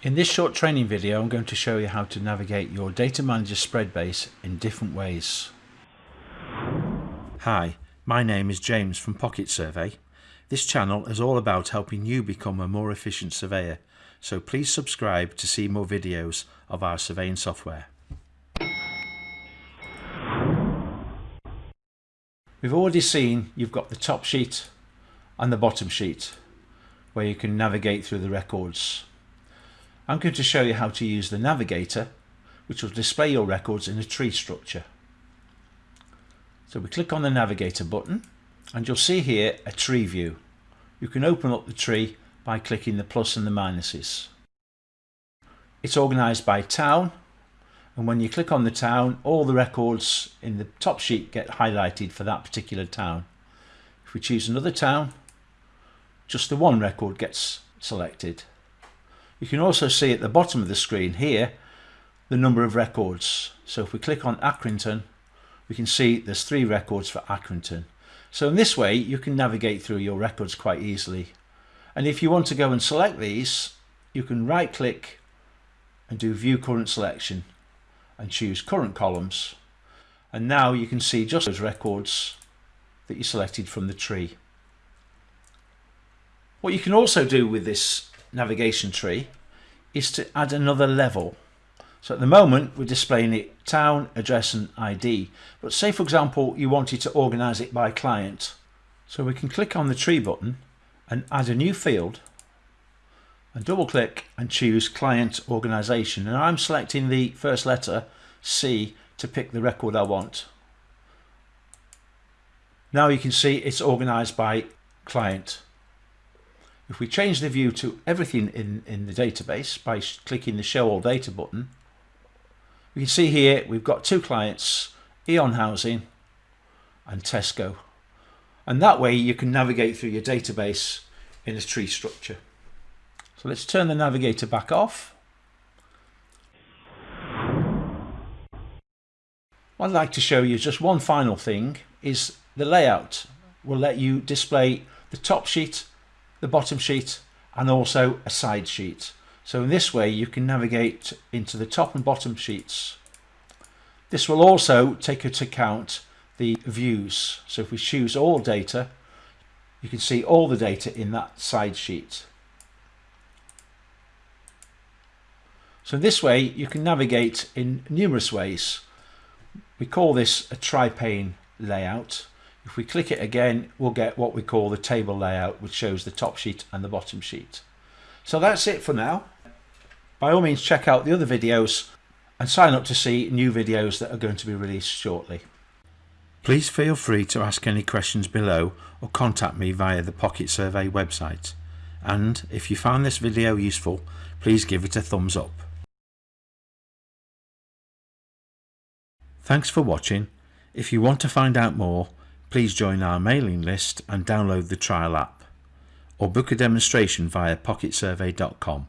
In this short training video I'm going to show you how to navigate your Data Manager spread base in different ways. Hi, my name is James from Pocket Survey. This channel is all about helping you become a more efficient surveyor, so please subscribe to see more videos of our surveying software. We've already seen you've got the top sheet and the bottom sheet where you can navigate through the records. I'm going to show you how to use the navigator which will display your records in a tree structure. So we click on the navigator button and you'll see here a tree view. You can open up the tree by clicking the plus and the minuses. It's organised by town and when you click on the town all the records in the top sheet get highlighted for that particular town. If we choose another town just the one record gets selected. You can also see at the bottom of the screen here the number of records. So if we click on Accrington, we can see there's three records for Accrington. So in this way you can navigate through your records quite easily. And if you want to go and select these, you can right click and do view current selection and choose current columns. And now you can see just those records that you selected from the tree. What you can also do with this navigation tree is to add another level. So at the moment we're displaying it town, address and ID. But say for example you wanted to organise it by client. So we can click on the tree button and add a new field and double click and choose client organisation and I'm selecting the first letter C to pick the record I want. Now you can see it's organised by client. If we change the view to everything in, in the database by clicking the show all data button, we can see here we've got two clients, Eon Housing and Tesco. And that way you can navigate through your database in a tree structure. So let's turn the navigator back off. What I'd like to show you just one final thing is the layout will let you display the top sheet the bottom sheet and also a side sheet. So in this way you can navigate into the top and bottom sheets. This will also take into account the views. So if we choose all data, you can see all the data in that side sheet. So this way you can navigate in numerous ways. We call this a tri-pane layout if we click it again, we'll get what we call the table layout, which shows the top sheet and the bottom sheet. So that's it for now. By all means, check out the other videos and sign up to see new videos that are going to be released shortly. Please feel free to ask any questions below or contact me via the Pocket Survey website. And if you found this video useful, please give it a thumbs up. Thanks for watching. If you want to find out more, Please join our mailing list and download the trial app or book a demonstration via pocketsurvey.com.